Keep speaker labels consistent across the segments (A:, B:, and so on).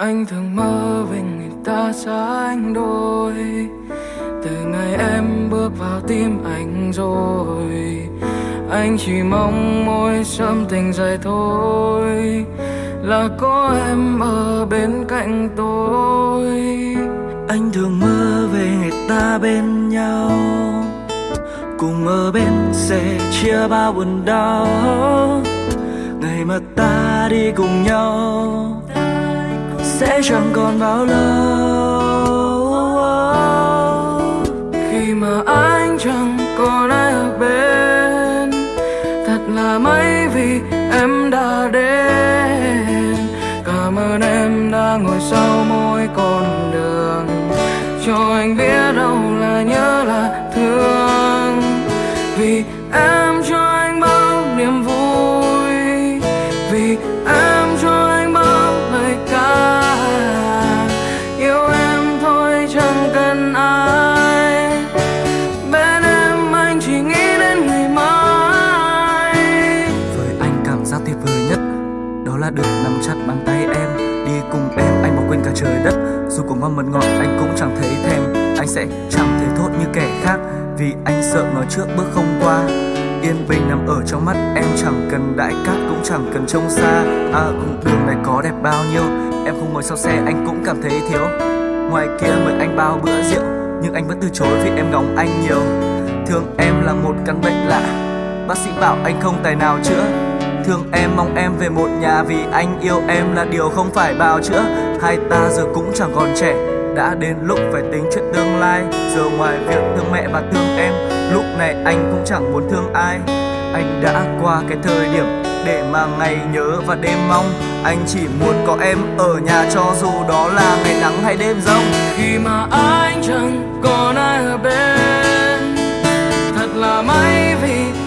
A: Anh thường mơ về người ta xa anh đôi. Từ ngày em bước vào tim anh rồi, Anh chỉ mong môi sớm tình dài thôi. Là có em ở bên cạnh tôi.
B: Anh thường mơ về người ta bên nhau. Cùng ở bên sẽ chia bao buồn đau. Ngày mà ta đi cùng nhau sẽ chẳng còn bao lâu.
A: Khi mà anh chẳng còn ai ở bên, Thật là may vì em đã đến. Cảm ơn em đã ngồi sau mỗi con đường, Cho anh biết đâu là nhớ là thương. Vì em cho anh bao niềm vui.
B: Chặt bàn tay em, Đi cùng em, anh bỏ quên cả trời đất. Dù có ngon mật ngọt, anh cũng chẳng thấy thèm. Anh sẽ chẳng thấy thốt như kẻ khác, Vì anh sợ nói trước bước không qua. Yên bình nằm ở trong mắt em, chẳng cần đại cát, cũng chẳng cần trông xa. À cũng đường này có đẹp bao nhiêu? Em không ngồi sau xe, anh cũng cảm thấy thiếu. Ngoài kia mời anh bao bữa rượu, Nhưng anh vẫn từ chối vì em góng anh nhiều. Thương em là một căn bệnh lạ. Bác sĩ bảo anh không tài nào chữa. Thương em, mong em về một nhà Vì anh yêu em là điều không phải bào chữa. Hai ta giờ cũng chẳng còn trẻ, Đã đến lúc phải tính chuyện tương lai. Giờ ngoài việc thương mẹ và thương em, Lúc này anh cũng chẳng muốn thương ai. Anh đã qua cái thời điểm Để mà ngày nhớ và đêm mong. Anh chỉ muốn có em ở nhà Cho dù đó là ngày nắng hay đêm rông.
A: Khi mà anh chẳng còn ai ở bên, Thật là may vì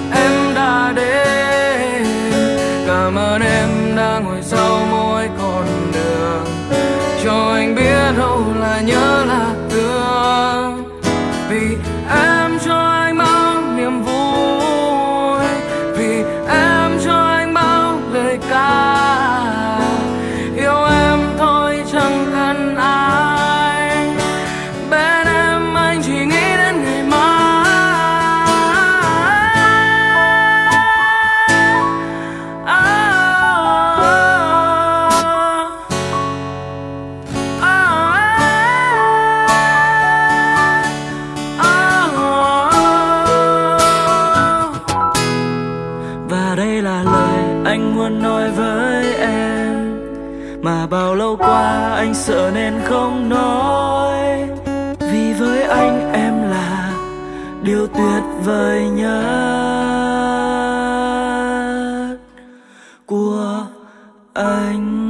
B: và đây là lời anh muốn nói với em. Mà bao lâu qua anh sợ nên không nói. Vì với anh em là điều tuyệt vời nhất của anh.